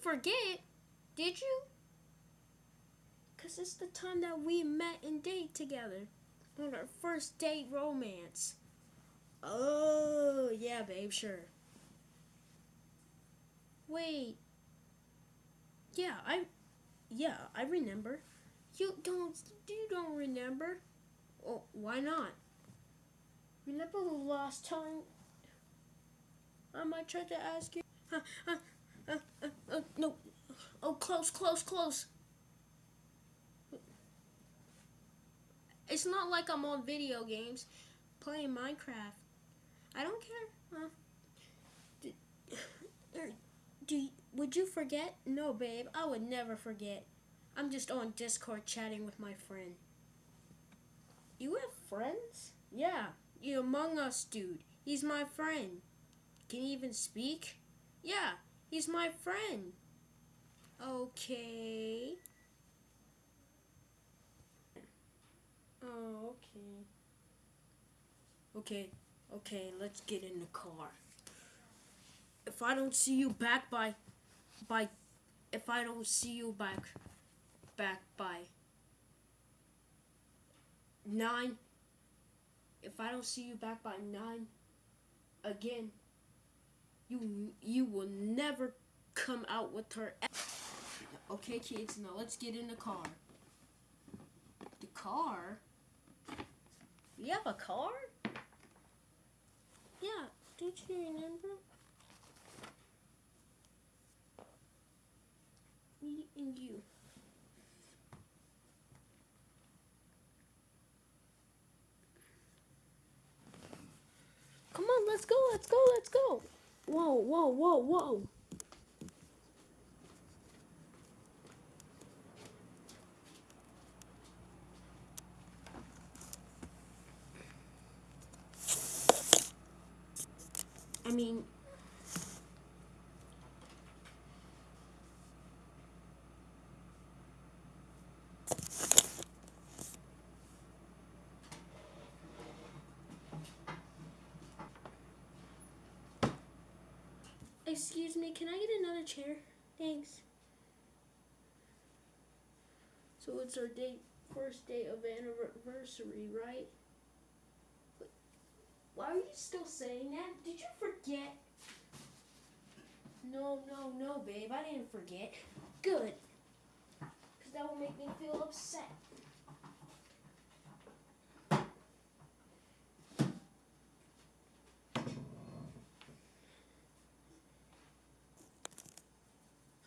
forget, did you? Cause it's the time that we met and date together on our first date romance. Oh yeah, babe, sure. Wait. Yeah, I. Yeah, I remember. You don't. You don't remember. Oh, why not? Remember the last time I try to ask you? No. Oh, close, close, close. It's not like I'm on video games playing Minecraft. I don't care. Uh, do, do, would you forget? No, babe. I would never forget. I'm just on Discord chatting with my friend. You have friends? Yeah, you Among Us dude. He's my friend. Can he even speak? Yeah, he's my friend. Okay. Oh, okay. Okay, okay, let's get in the car. If I don't see you back by, by, if I don't see you back, back by nine, if I don't see you back by nine, again, you you will never come out with her. Okay, kids, now let's get in the car. The car? You have a car? Yeah, don't you remember? Me and you. Come on, let's go, let's go, let's go. Whoa, whoa, whoa, whoa. I mean, Excuse me, can I get another chair? Thanks. So it's our date, first day of anniversary, right? Why are you still saying that? Did you forget? No, no, no, babe. I didn't forget. Good. Because that will make me feel upset.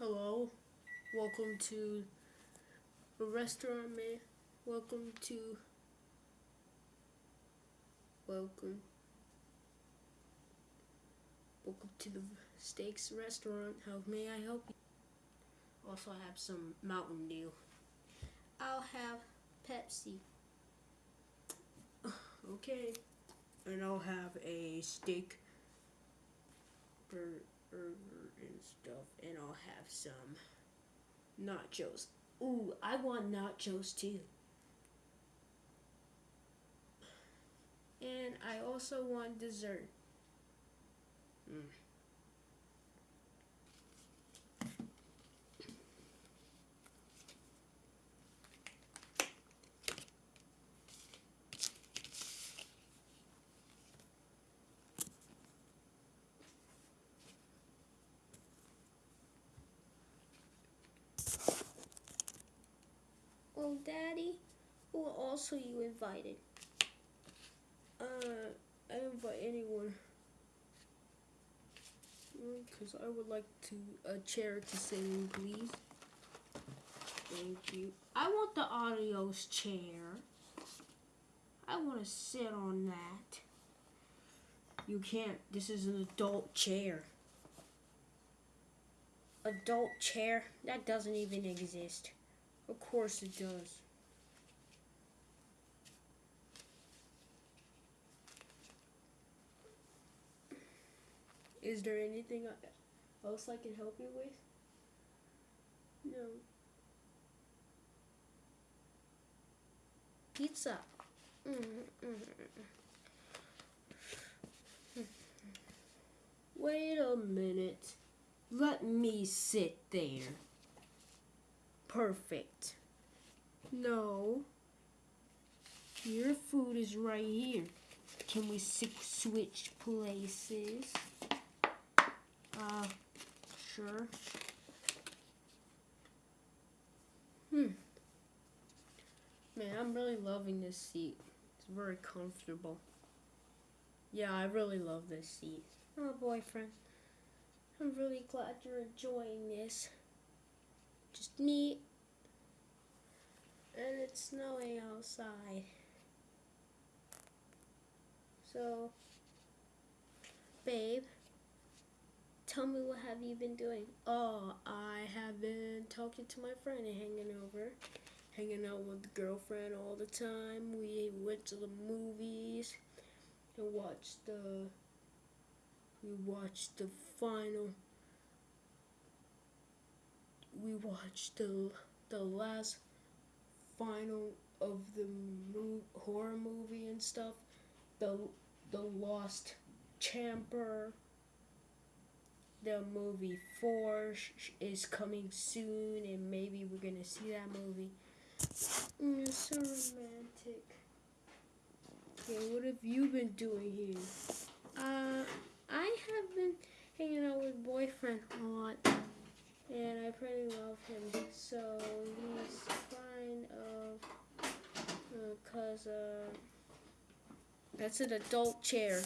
Hello. Welcome to a restaurant, man. Welcome to. Welcome. Welcome to the Steaks restaurant. How may I help you? Also, I have some Mountain Dew. I'll have Pepsi. Okay. And I'll have a steak and stuff. And I'll have some nachos. Ooh, I want nachos too. And I also want dessert. Mm. Well, Daddy, who also you invited? Uh, I invite anyone. Because I would like to a chair to sit in, please. Thank you. I want the audio's chair. I want to sit on that. You can't. This is an adult chair. Adult chair? That doesn't even exist. Of course it does. Is there anything else I can help you with? No. Pizza. Wait a minute. Let me sit there. Perfect. No. Your food is right here. Can we switch places? Uh, sure. Hmm. Man, I'm really loving this seat. It's very comfortable. Yeah, I really love this seat. Oh, boyfriend. I'm really glad you're enjoying this. Just me. And it's snowing outside. So, babe, tell me what have you been doing? Oh, I have been talking to my friend and hanging over. Hanging out with the girlfriend all the time. We went to the movies and watched the we watched the final we watched the the last final of the mo- horror movie and stuff. The the Lost Chamber. The movie Four is coming soon, and maybe we're gonna see that movie. Mm, You're so romantic. Okay, what have you been doing here? Uh, I have been hanging out with boyfriend a lot, and I pretty love him. So he's fine, of, uh, cause uh, That's an adult chair.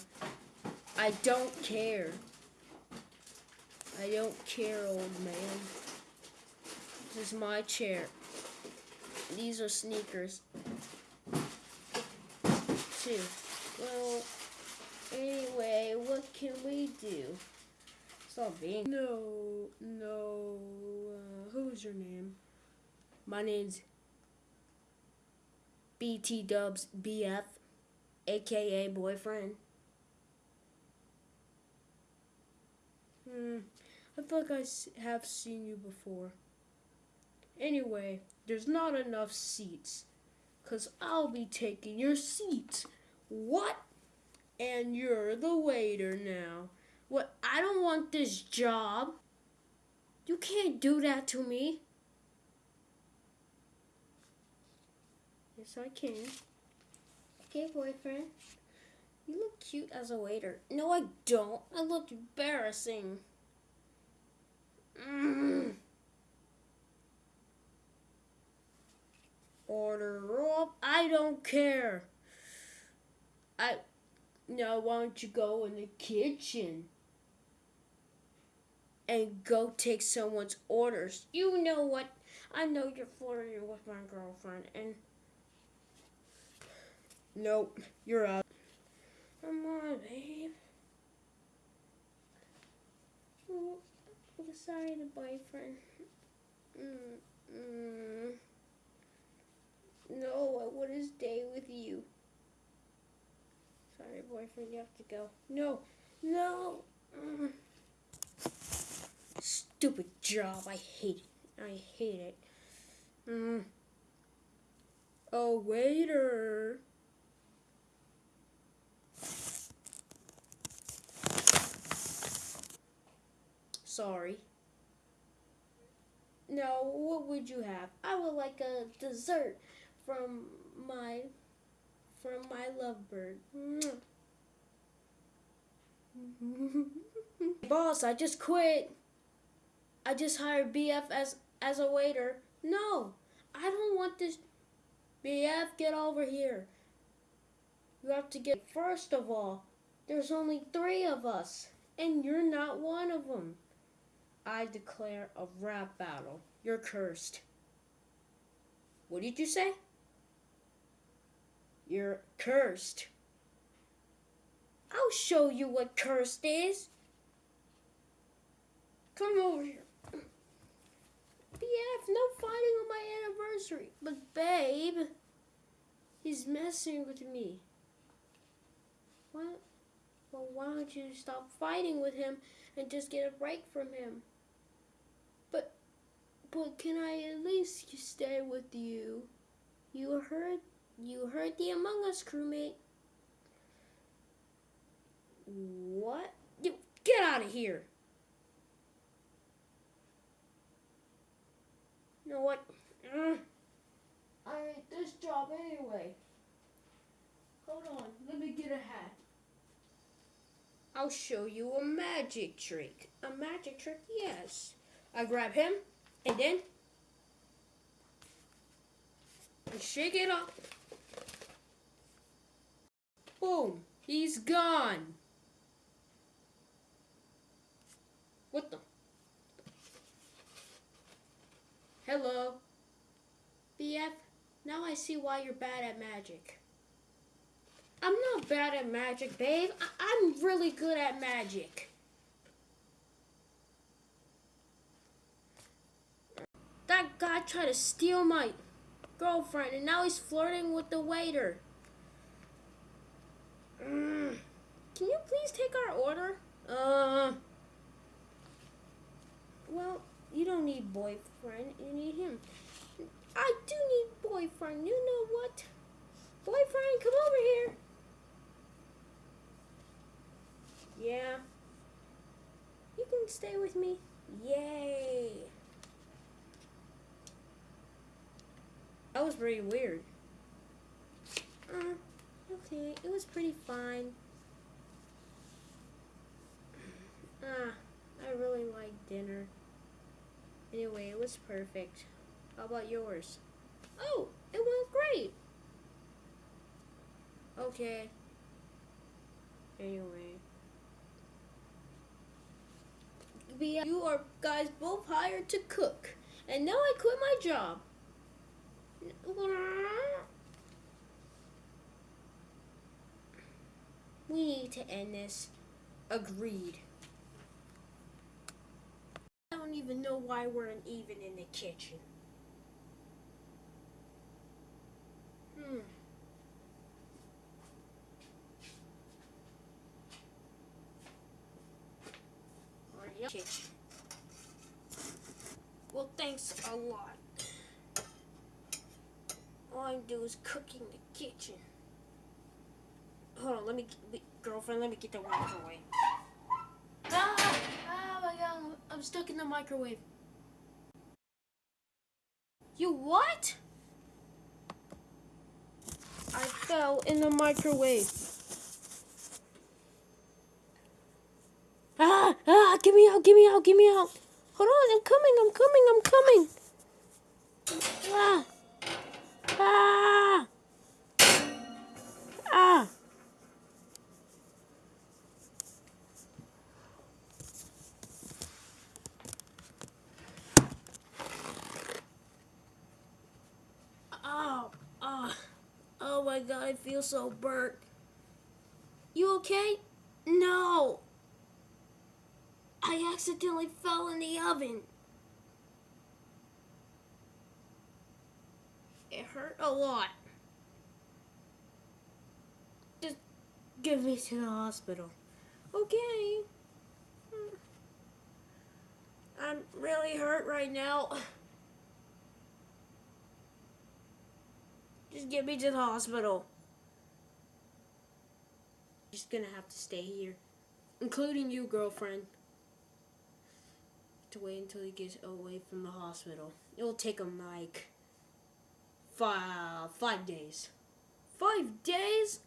I don't care. I don't care, old man. This is my chair. These are sneakers. Too. Well, anyway, what can we do? No, no. Uh, who's your name? My name's BT Dubs BF, aka boyfriend. Hmm, I feel like I have seen you before. Anyway, there's not enough seats. Cause I'll be taking your seat. What? And you're the waiter now. What? I don't want this job. You can't do that to me. Yes, I can. okay, boyfriend. You look cute as a waiter. No, I don't. I look embarrassing. Mm. Order up. I don't care. I. Now, why don't you go in the kitchen and go take someone's orders? You know what? I know you're flirting with my girlfriend, and Nope, you're out. come on, babe. Oh, I'm sorry, the boyfriend. Mm, mm. No, I want to stay with you. Sorry, boyfriend, you have to go. No, no. Mm. Stupid job. I hate it. I hate it. Mm. A waiter. Sorry. No, what would you have? I would like a dessert from my from my lovebird. Boss, I just quit. I just hired BF as as a waiter. No, I don't want this. BF, get over here. You have to get. First of all, there's only three of us, and you're not one of them. I declare a rap battle. You're cursed. What did you say? You're cursed. I'll show you what cursed is. Come over here. BF, no fighting on my anniversary. But babe, he's messing with me. What? Well, why don't you stop fighting with him and just get a break from him? But but can I at least stay with you? You heard, you heard the Among Us crewmate. What? You get out of here. You know what? Mm. I hate this job anyway. Hold on, let me get a hat. I'll show you a magic trick. A magic trick, yes. I grab him, and then I shake it up. Boom, he's gone. What the? Hello. BF, now I see why you're bad at magic. I'm not bad at magic, babe. I- I'm really good at magic. That guy tried to steal my girlfriend, and now he's flirting with the waiter. Mm. Can you please take our order? Uh. Well, you don't need boyfriend. You need him. I do need boyfriend. You know what? Boyfriend, come over here. Yeah. You can stay with me. Yay. That was very weird. Uh, okay, it was pretty fine. Ah, I really like dinner. Anyway, it was perfect. How about yours? Oh, it went great. Okay. Anyway. You are guys both hired to cook. And now I quit my job. We need to end this. Agreed. I don't even know why we're even in the kitchen. Hmm. Kitchen. Well, thanks a lot. All I do is cook in the kitchen. Hold on, let me, girlfriend, let me get the microwave. Ah! Oh my god, I'm- stuck in the microwave. You what? I fell in the microwave. Ah! Ah! Get me out! Get me out! Get me out! Hold on! I'm coming! I'm coming! Ah! Ah! Ah! Oh, oh, oh my god, I feel so burnt. You okay? No. I accidentally fell in the oven. It hurt a lot. Just give me to the hospital. Okay. I'm really hurt right now. Just get me to the hospital. Just gonna have to stay here. Including you, girlfriend. To wait until he gets away from the hospital. It'll take him like five five days. Five days?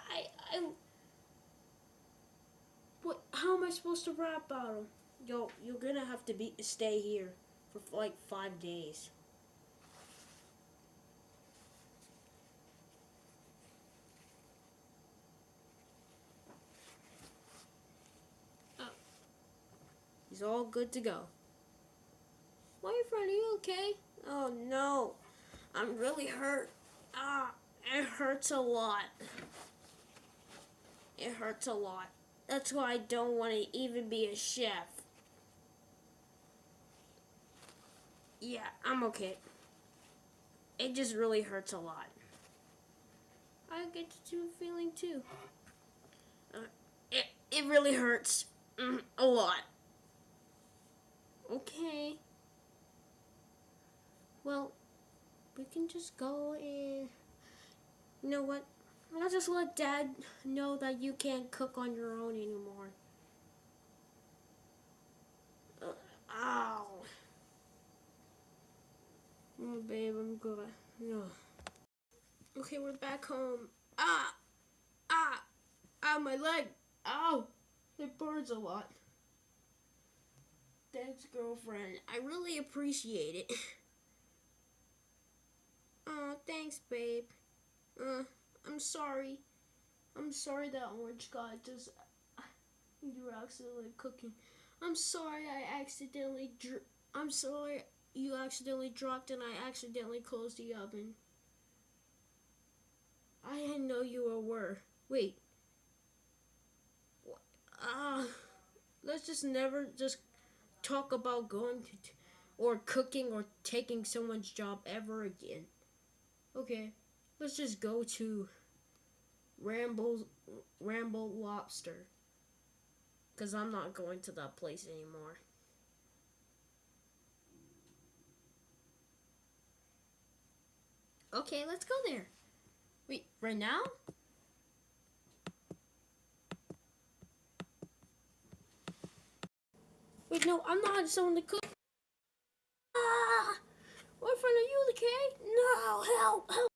I I what how am I supposed to rap about him? Yo, you're gonna have to be stay here for like five days. He's all good to go. Boyfriend, are you okay? Oh no, I'm really hurt. Ah, it hurts a lot. It hurts a lot. That's why I don't want to even be a chef. Yeah, I'm okay. It just really hurts a lot. I get to feeling too. Uh, it it really hurts mm, a lot. Okay. Well, we can just go and. You know what? I'll just let Dad know that you can't cook on your own anymore. Uh, ow. god. No. Okay, we're back home. Ah! Ah! Ah, my leg! Ow! It burns a lot. Thanks, girlfriend. I really appreciate it. Oh, thanks, babe. Uh, I'm sorry. I'm sorry that orange got just. You were accidentally cooking. I'm sorry I accidentally. I'm sorry you accidentally dropped and I accidentally closed the oven. I didn't know you were. Wait. Ah, uh, let's just never just talk about going to or cooking or taking someone's job ever again. Okay, let's just go to Ramble Ramble Lobster. Cause I'm not going to that place anymore. Okay, let's go there. Wait, right now? Wait, no, I'm not someone to cook. Ah! Boyfriend, are you okay? No, help, help.